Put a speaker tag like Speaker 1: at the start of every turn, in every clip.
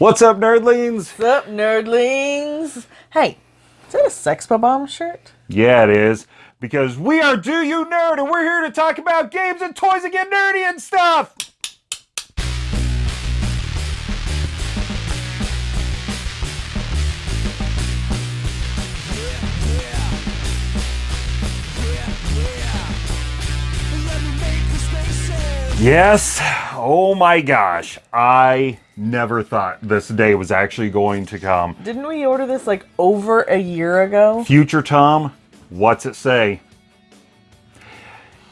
Speaker 1: What's up, nerdlings?
Speaker 2: What's up, nerdlings? Hey, is that a Sex Bob-Omb shirt?
Speaker 1: Yeah, it is. Because we are Do You Nerd, and we're here to talk about games and toys and get nerdy and stuff! Yes. Oh my gosh. I never thought this day was actually going to come.
Speaker 2: Didn't we order this like over a year ago?
Speaker 1: Future Tom, what's it say?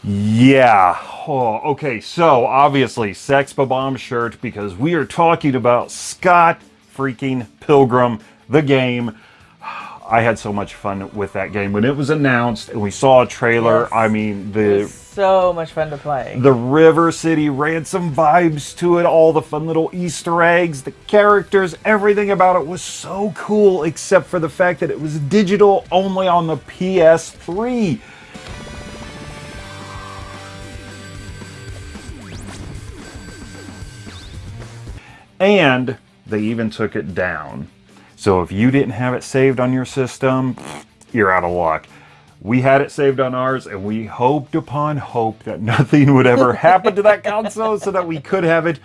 Speaker 1: Yeah. Oh, okay, so obviously Sex Bob-Omb shirt because we are talking about Scott freaking Pilgrim, the game. I had so much fun with that game when it was announced and we saw a trailer.
Speaker 2: Yes.
Speaker 1: I mean, the
Speaker 2: So much fun to play.
Speaker 1: the River City ransom vibes to it, all the fun little Easter eggs, the characters, everything about it was so cool, except for the fact that it was digital only on the PS3. And they even took it down. So if you didn't have it saved on your system, you're out of luck. We had it saved on ours and we hoped upon hope that nothing would ever happen to that console so that we could have it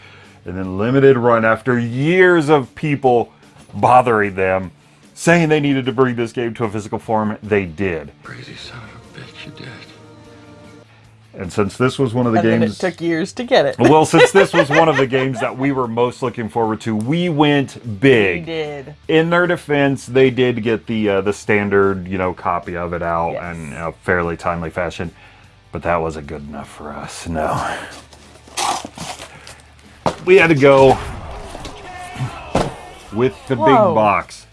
Speaker 1: and then limited run after years of people bothering them saying they needed to bring this game to a physical form they did
Speaker 3: Crazy son of a bitch, you did.
Speaker 1: And since this was one of the
Speaker 2: and then it
Speaker 1: games
Speaker 2: took years to get it.
Speaker 1: well since this was one of the games that we were most looking forward to we went big.
Speaker 2: we did.
Speaker 1: in their defense, they did get the uh, the standard, you know, copy of it out
Speaker 2: Yes.
Speaker 1: in a fairly timely fashion, but that wasn't good enough for us. No, we had to go with the big box.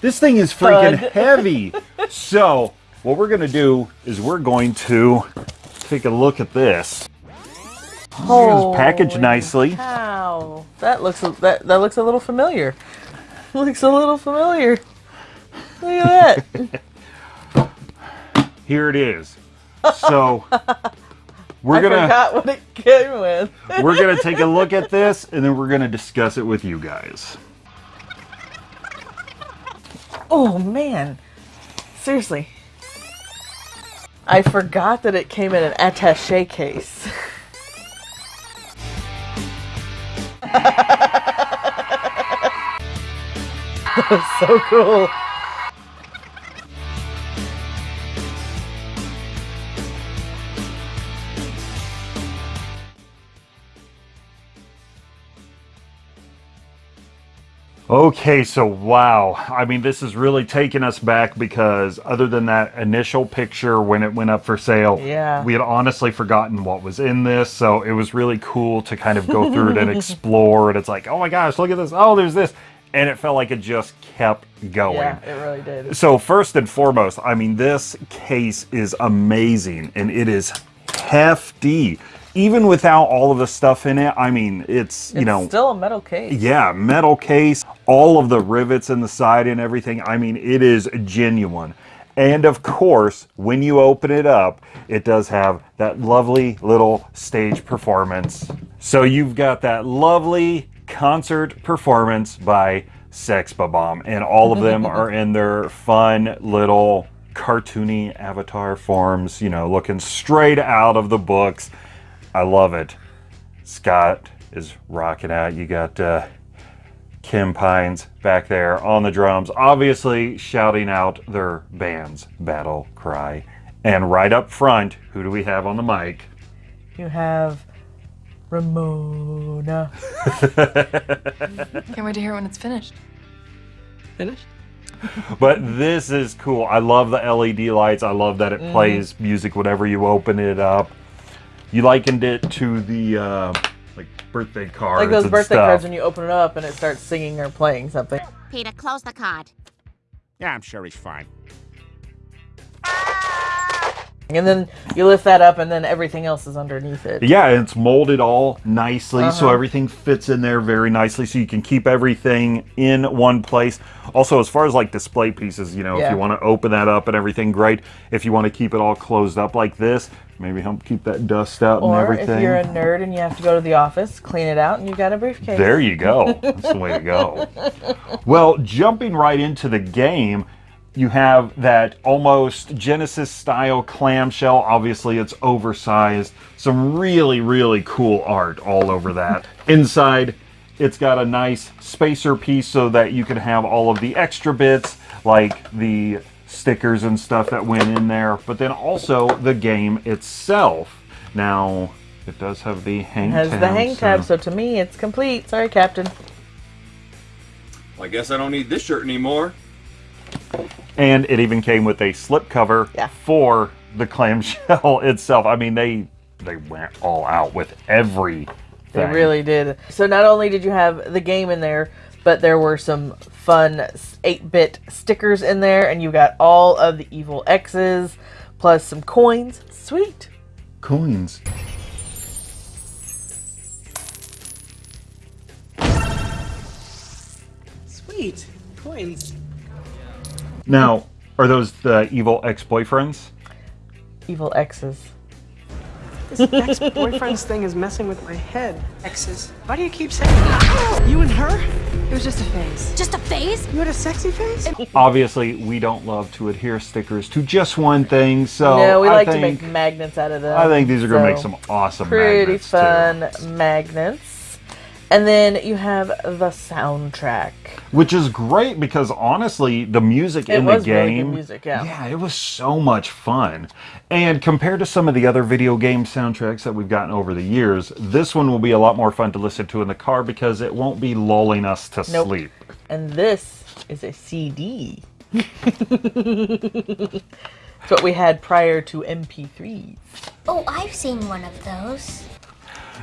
Speaker 1: This thing is freaking
Speaker 2: Thud.
Speaker 1: heavy. so what we're gonna do is we're going to take a look at this. It's packaged nicely.
Speaker 2: Wow, that looks a- that that looks a little familiar. looks a little familiar. Look at that.
Speaker 1: Here it is. So we're
Speaker 2: I
Speaker 1: gonna
Speaker 2: forgot what it came with.
Speaker 1: we're gonna take a look at this and then we're gonna discuss it with you guys.
Speaker 2: Oh man, seriously. I forgot that it came in an attaché case. that was so cool.
Speaker 1: Okay, so wow. I mean, this is really taking us back because other than that initial picture when it went up for sale,
Speaker 2: Yeah.
Speaker 1: we had honestly forgotten what was in this. So it was really cool to kind of go through it and explore. And it's like, oh my gosh, look at this. Oh, there's this. And it felt like it just kept going.
Speaker 2: Yeah, it really did.
Speaker 1: So first and foremost, I mean, this case is amazing and it is hefty. Even without all of the stuff in it, I mean, it's, you
Speaker 2: It's
Speaker 1: know,
Speaker 2: still a metal case.
Speaker 1: yeah, metal case, all of the rivets in the side and everything. I mean, it is genuine. And of course, when you open it up, it does have that lovely little stage performance. So you've got that lovely concert performance by Sex Bob-Omb, and all of them are in their fun little cartoony avatar forms, you know, looking straight out of the books. I love it. Scott is rocking out. You got uh, Kim Pines back there on the drums, obviously shouting out their band's battle cry. And right up front, who do we have on the mic?
Speaker 2: You have Ramona.
Speaker 4: Can't wait to hear when it's finished. Finished?
Speaker 1: But this is cool. I love the LED lights. I love that it
Speaker 2: Mm-hmm.
Speaker 1: plays music whenever you open it up. You likened it to the uh, like birthday cards.
Speaker 2: Like those birthday
Speaker 1: stuff.
Speaker 2: cards when you open it up and it starts singing or playing something.
Speaker 5: Peter, close the card.
Speaker 6: Yeah, I'm sure he's fine.
Speaker 2: And then you lift that up and then everything else is underneath it.
Speaker 1: Yeah, and it's molded all nicely, so
Speaker 2: Uh-huh.
Speaker 1: everything fits in there very nicely, so you can keep everything in one place. Also, as far as like display pieces, you know, if you want to open that up and everything, great. If you want to keep it all closed up like this, maybe help keep that dust out and
Speaker 2: Or
Speaker 1: everything.
Speaker 2: if you're a nerd and you have to go to the office, clean it out, and you've got a briefcase.
Speaker 1: There you go. That's the way to go. Well, jumping right into the game, you have that almost Genesis style clamshell. Obviously, it's oversized. Some really, really cool art all over that. Inside, it's got a nice spacer piece so that you can have all of the extra bits, like the stickers and stuff that went in there, but then also the game itself. Now, it does have the hang
Speaker 2: has
Speaker 1: tab.
Speaker 2: the hang
Speaker 1: so-
Speaker 2: tab, so to me it's complete. Sorry, Captain.
Speaker 5: Well, I guess I don't need this shirt anymore.
Speaker 1: And it even came with a slip cover
Speaker 2: Yeah.
Speaker 1: for the clamshell itself. I mean, they they went all out with everything.
Speaker 2: They really did. So not only did you have the game in there, but there were some fun 8-bit stickers in there, and you got all of the evil exes, plus some coins. Sweet.
Speaker 1: coins.
Speaker 4: Sweet. Coins.
Speaker 1: Now, are those the evil ex-boyfriends?
Speaker 2: Evil exes.
Speaker 4: This ex-boyfriend's thing is messing with my head. Exes. Why do you keep saying that? You and her?
Speaker 7: It was just a phase. Just a phase?
Speaker 4: You had a sexy face?
Speaker 1: Obviously, we don't love to adhere stickers to just one thing, so
Speaker 2: no, we
Speaker 1: I
Speaker 2: like
Speaker 1: think,
Speaker 2: to make magnets out of them.
Speaker 1: I think these are going to make some awesome
Speaker 2: pretty
Speaker 1: magnets,
Speaker 2: fun
Speaker 1: too.
Speaker 2: magnets. And then you have the soundtrack.
Speaker 1: Which is great because honestly, the music
Speaker 2: It
Speaker 1: in the
Speaker 2: was really good
Speaker 1: game,
Speaker 2: music, yeah.
Speaker 1: yeah, it was so much fun. And compared to some of the other video game soundtracks that we've gotten over the years, this one will be a lot more fun to listen to in the car because it won't be lulling us to
Speaker 2: Nope.
Speaker 1: sleep.
Speaker 2: And this is a CD. it's what we had prior to MP3s.
Speaker 7: Oh, I've seen one of those.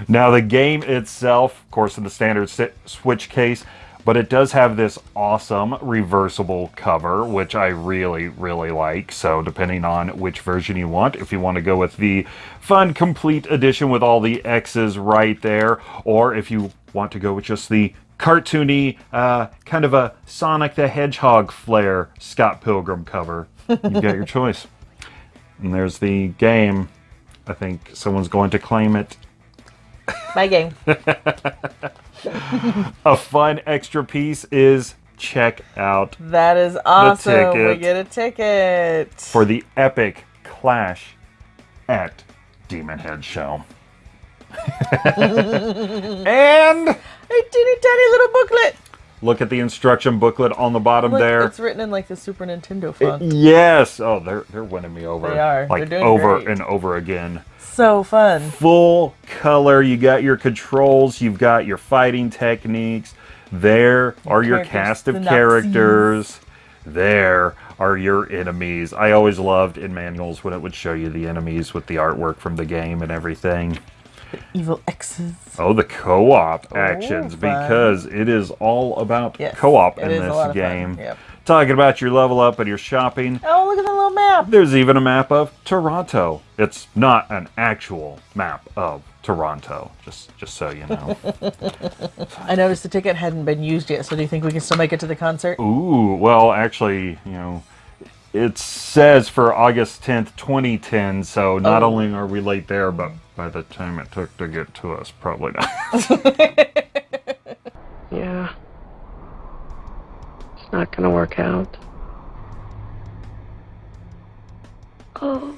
Speaker 1: Now, the game itself, of course, in the standard Switch case, but it does have this awesome reversible cover, which I really, really like. So, depending on which version you want, if you want to go with the fun complete edition with all the exes right there, or if you want to go with just the cartoony, uh, kind of a Sonic the Hedgehog flair Scott Pilgrim cover, you've got your choice. And there's the game. I think someone's going to claim it
Speaker 2: My game.
Speaker 1: a fun extra piece is check out
Speaker 2: That is awesome. We get a ticket.
Speaker 1: for the epic clash at Demon Head Show. and
Speaker 2: a teeny tiny little booklet.
Speaker 1: Look at the instruction booklet on the bottom
Speaker 2: Look,
Speaker 1: there.
Speaker 2: It's written in like the Super Nintendo font.
Speaker 1: Yes. Oh, they're they're winning me over.
Speaker 2: They are.
Speaker 1: Like
Speaker 2: They're doing
Speaker 1: over
Speaker 2: great.
Speaker 1: and over again.
Speaker 2: so fun.
Speaker 1: Full color. You got your controls. You've got your fighting techniques. There are your cast of
Speaker 2: the
Speaker 1: characters. There are your enemies. I always loved in manuals when it would show you the enemies with the artwork from the game and everything.
Speaker 2: Evil exes.
Speaker 1: Oh, the co-op oh, actions
Speaker 2: fun.
Speaker 1: because it is all about
Speaker 2: Yes,
Speaker 1: co-op in
Speaker 2: is a lot
Speaker 1: this game.
Speaker 2: yep.
Speaker 1: Talking about your level up and your shopping.
Speaker 2: Oh, look at the little map.
Speaker 1: There's even a map of Toronto. It's not an actual map of Toronto, just just so you know.
Speaker 2: I noticed the ticket hadn't been used yet, so do you think we can still make it to the concert?
Speaker 1: Ooh, well, actually, you know, it says for August 10th, 2010, so not
Speaker 2: Oh.
Speaker 1: only are we late there, but by the time it took to get to us, probably not.
Speaker 4: Yeah. It's not gonna work out.
Speaker 7: Oh,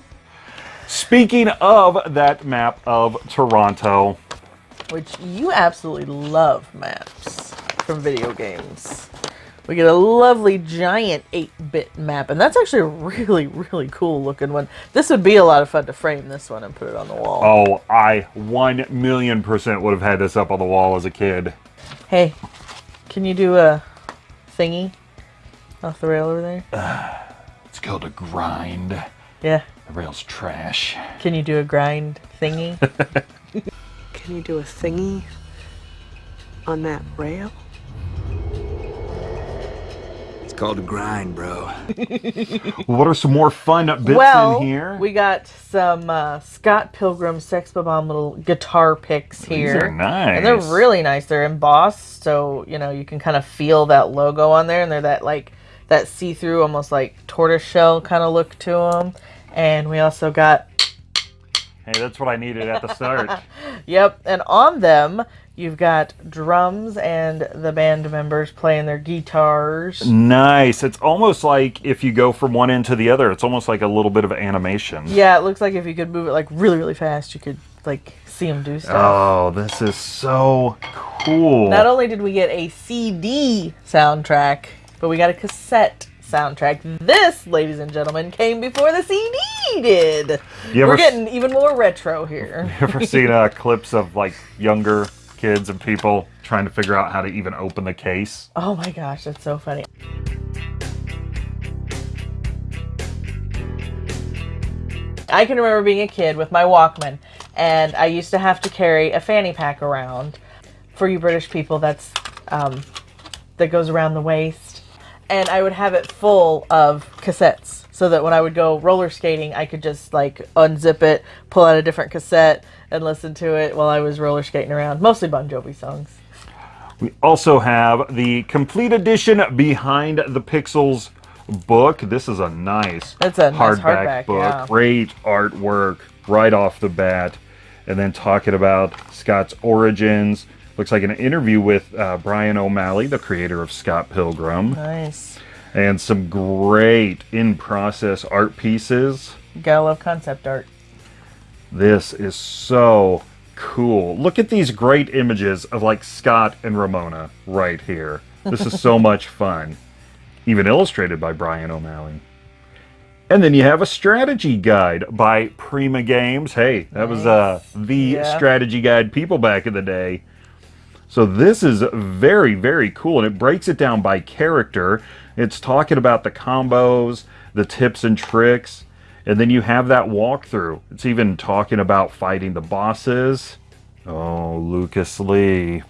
Speaker 1: Speaking of that map of Toronto,
Speaker 2: Which you absolutely love maps from video games. We get a lovely giant 8-bit map, and that's actually a really, really cool looking one. This would be a lot of fun to frame this one and put it on the wall.
Speaker 1: oh, I 1 million percent would have had this up on the wall as a kid.
Speaker 2: Hey, can you do a thingy off the rail over there?
Speaker 1: It's called a grind.
Speaker 2: Yeah.
Speaker 1: The rail's trash.
Speaker 2: Can you do a grind thingy?
Speaker 4: Can you do a thingy on that rail?
Speaker 5: It's called a grind, bro.
Speaker 1: What are some more fun bits
Speaker 2: well,
Speaker 1: in here?
Speaker 2: we got some uh, Scott Pilgrim Sex Bob-Omb little guitar picks here.
Speaker 1: These are nice.
Speaker 2: And they're really nice. They're embossed, so you know you can kind of feel that logo on there, and they're that like that see-through, almost like tortoiseshell kind of look to them. And we also got
Speaker 1: Hey, that's what I needed at the start.
Speaker 2: Yep, and on them you've got drums and the band members playing their guitars.
Speaker 1: nice. It's almost like if you go from one end to the other, it's almost like a little bit of animation.
Speaker 2: Yeah, it looks like if you could move it like really, really fast, you could like see them do stuff.
Speaker 1: Oh, this is so cool.
Speaker 2: Not only did we get a CD soundtrack, but we got a cassette soundtrack. This, ladies and gentlemen, came before the CD did.
Speaker 1: You ever
Speaker 2: We're getting even more retro here.
Speaker 1: ever seen uh, clips of like younger kids and people trying to figure out how to even open the case?
Speaker 2: Oh my gosh, that's so funny. I can remember being a kid with my Walkman, and I used to have to carry a fanny pack around. For you British people, that's um, that goes around the waist, and I would have it full of cassettes, so that when I would go roller skating, I could just like unzip it, pull out a different cassette, and listen to it while I was roller skating around. Mostly Bon Jovi songs.
Speaker 1: We also have the complete edition Behind the Pixels book. This is a nice
Speaker 2: It's a nice
Speaker 1: hardback,
Speaker 2: hardback,
Speaker 1: book.
Speaker 2: yeah.
Speaker 1: Great artwork right off the bat. And then talking about Scott's origins. Looks like an interview with uh, Bryan O'Malley, the creator of Scott Pilgrim.
Speaker 2: Nice.
Speaker 1: And some great in process art pieces.
Speaker 2: Gotta love concept art.
Speaker 1: This is so cool. Look at these great images of like Scott and Ramona right here. This is so much fun. Even illustrated by Bryan O'Malley. And then you have a strategy guide by Prima Games. Hey, that was uh, the
Speaker 2: Yeah.
Speaker 1: strategy guide people back in the day. So this is very, very cool, and it breaks it down by character. It's talking about the combos, the tips and tricks, and then you have that walkthrough. It's even talking about fighting the bosses. Oh, Lucas Lee.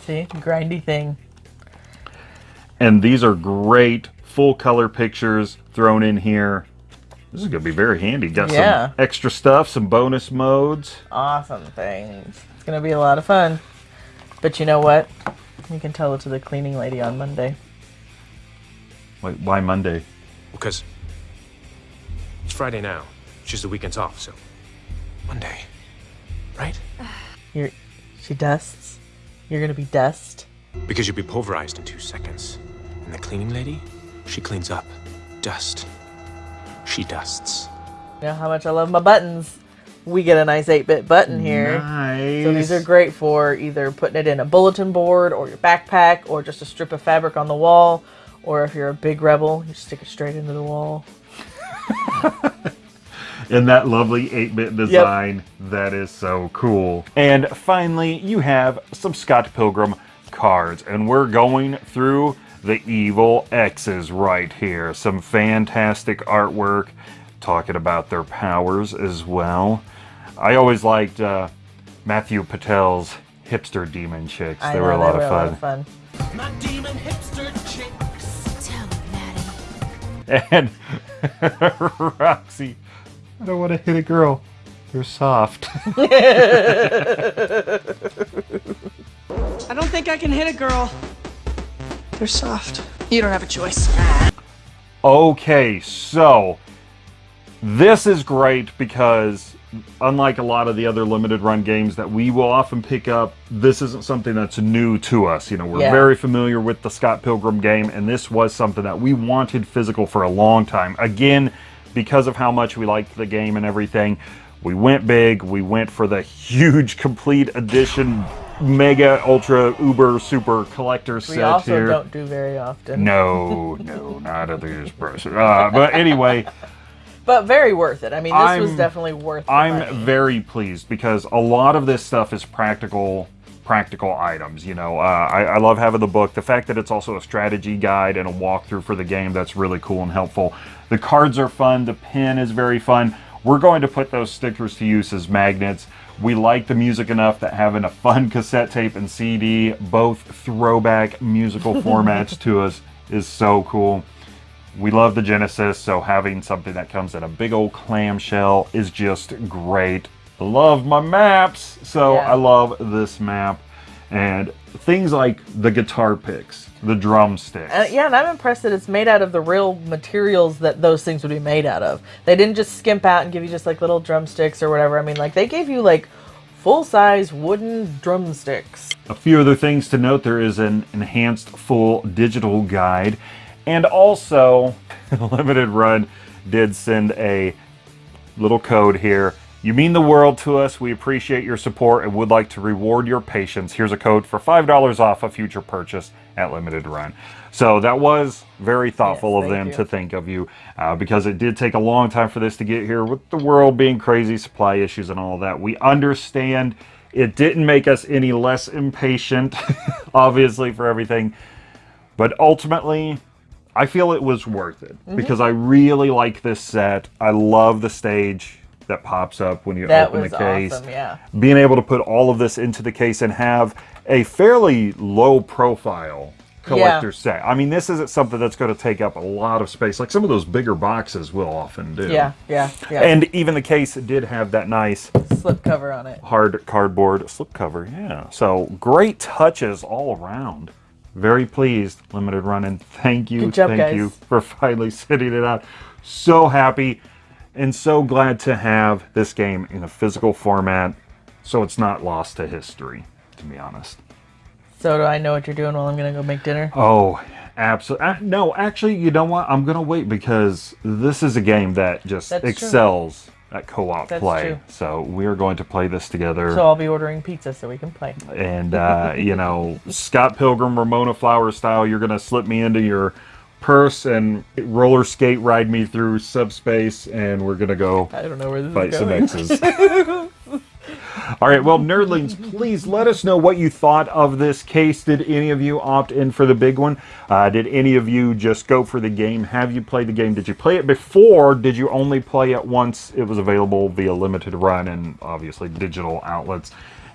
Speaker 2: See, grindy thing.
Speaker 1: And these are great full color pictures thrown in here. This is going to be very handy. Got
Speaker 2: Yeah.
Speaker 1: some extra stuff, some bonus modes.
Speaker 2: Awesome things. It's gonna be a lot of fun. But you know what? You can tell it to the cleaning lady on Monday.
Speaker 1: Wait, why Monday?
Speaker 6: Because it's Friday now. She's the weekends off, so Monday, right?
Speaker 2: You're, she dusts. You're gonna be dust.
Speaker 6: Because you'll be pulverized in two seconds. And the cleaning lady, she cleans up. Dust. She dusts.
Speaker 2: You know how much I love my buttons. We get a nice 8-bit button here.
Speaker 1: Nice.
Speaker 2: So these are great for either putting it in a bulletin board or your backpack or just a strip of fabric on the wall. Or if you're a big rebel, you stick it straight into the wall.
Speaker 1: in that lovely 8-bit design. That is so cool. And finally, you have some Scott Pilgrim cards, and we're going through the evil exes right here. Some fantastic artwork, talking about their powers as well. I always liked uh, Matthew Patel's hipster demon chicks.
Speaker 2: I
Speaker 1: they
Speaker 2: know,
Speaker 1: were a lot
Speaker 2: they
Speaker 1: of
Speaker 2: were
Speaker 1: fun.
Speaker 7: Tell me, Maddie.
Speaker 1: And Roxy, I don't want to hit a girl. They're soft.
Speaker 4: I don't think I can hit a girl. They're soft. You don't have a choice.
Speaker 1: Okay, so this is great because unlike a lot of the other limited run games that we will often pick up, this isn't something that's new to us. You know, we're
Speaker 2: Yeah.
Speaker 1: very familiar with the Scott Pilgrim game, and this was something that we wanted physical for a long time. Again, because of how much we liked the game and everything, we went big. We went for the huge complete edition, mega, ultra, uber, super collector
Speaker 2: We
Speaker 1: set
Speaker 2: also
Speaker 1: here.
Speaker 2: don't do very often.
Speaker 1: No, no, not at this person. Uh, but anyway,
Speaker 2: But very worth it. I mean, this was
Speaker 1: I'm-
Speaker 2: definitely worth
Speaker 1: I'm
Speaker 2: money.
Speaker 1: very pleased because a lot of this stuff is practical practical items you know. Uh, I, I love having the book. The fact that it's also a strategy guide and a walkthrough for the game that's really cool and helpful. The cards are fun. The pen is very fun. We're going to put those stickers to use as magnets. We like the music enough that having a fun cassette tape and cd both throwback musical formats to us is so cool we love the Genesis, so having something that comes in a big old clamshell is just great. I love my maps, so
Speaker 2: Yeah.
Speaker 1: I love this map. and things like the guitar picks, the drumsticks.
Speaker 2: Uh, yeah, and I'm impressed that it's made out of the real materials that those things would be made out of. They didn't just skimp out and give you just like little drumsticks or whatever. I mean, like they gave you like full size wooden drumsticks.
Speaker 1: A few other things to note there is an enhanced full digital guide, and also Limited Run did send a little code here. You mean the world to us. We appreciate your support and would like to reward your patience. Here's a code for $5 off a future purchase at Limited Run. So that was very thoughtful
Speaker 2: Yes,
Speaker 1: of them
Speaker 2: you.
Speaker 1: to think of you uh, because it did take a long time for this to get here with the world being crazy, supply issues, and all that. We understand it didn't make us any less impatient, obviously, for everything. But ultimately, I feel it was worth it
Speaker 2: Mm-hmm.
Speaker 1: because I really like this set. I love the stage that pops up when you
Speaker 2: That
Speaker 1: open the case.
Speaker 2: awesome, yeah.
Speaker 1: Being able to put all of this into the case and have a fairly low profile collector set. I mean, this isn't something that's going to take up a lot of space like some of those bigger boxes will often do.
Speaker 2: Yeah, yeah, yeah.
Speaker 1: And even the case did have that nice
Speaker 2: slip cover on it.
Speaker 1: hard cardboard slipcover. Yeah. So great touches all around. Very pleased, limited run, and thank you,
Speaker 2: job,
Speaker 1: thank
Speaker 2: guys.
Speaker 1: you for finally sitting it out. So happy and so glad to have this game in a physical format, so it's not lost to history. To be honest.
Speaker 2: So do I know what you're doing while I'm gonna go make dinner?
Speaker 1: Oh, absolutely. Uh, no, actually, you know what? I'm gonna wait because this is a game that just
Speaker 2: That's true.
Speaker 1: At co-op play.
Speaker 2: true.
Speaker 1: So we're going to play this together.
Speaker 2: So I'll be ordering pizza so we can play.
Speaker 1: and uh, you know Scott Pilgrim, Ramona Flower style. You're gonna slip me into your purse and roller skate ride me through subspace, and we're gonna go
Speaker 2: I don't know where this
Speaker 1: fight
Speaker 2: is
Speaker 1: some
Speaker 2: going.
Speaker 1: All right, well, nerdlings, please let us know what you thought of this case. Did any of you opt in for the big one? Uh, did any of you just go for the game? Have you played the game? Did you play it before? Did you only play it once it was available via limited run and obviously digital outlets?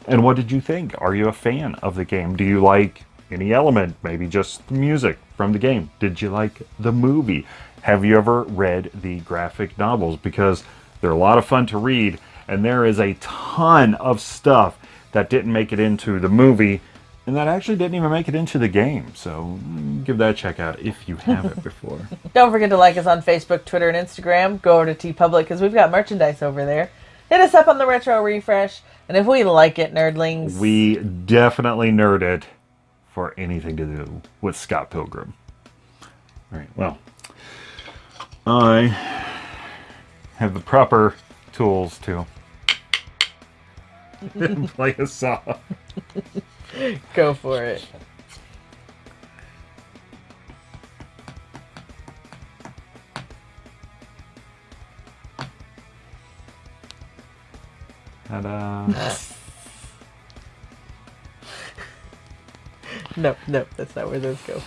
Speaker 1: And what did you think? Are you a fan of the game? Do you like any element, maybe just music from the game? Did you like the movie? Have you ever read the graphic novels? Because they're a lot of fun to read, and there is a ton of stuff that didn't make it into the movie and that actually didn't even make it into the game. So mm, give that a check out if you haven't before.
Speaker 2: Don't forget to like us on Facebook, Twitter, and Instagram. Go over to TeePublic because we've got merchandise over there. Hit us up on the Retro Refresh. And if we like it, nerdlings,
Speaker 1: we definitely nerd it for anything to do with Scott Pilgrim. All right, well, I have the proper tools to play a song.
Speaker 2: go for it.
Speaker 1: Ta-da.
Speaker 2: No, no, that's not where those go.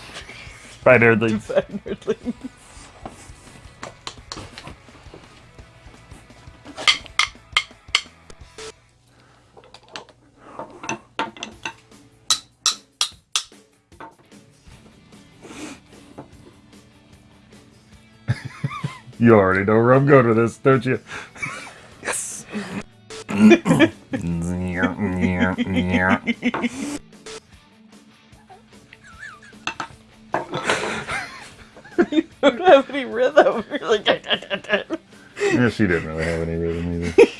Speaker 1: Nerdlings.
Speaker 2: Nerdlings.
Speaker 1: You already know where I'm going with this, don't you? yes.
Speaker 2: You don't have any rhythm. You're like,
Speaker 1: yeah, she didn't really have any rhythm either.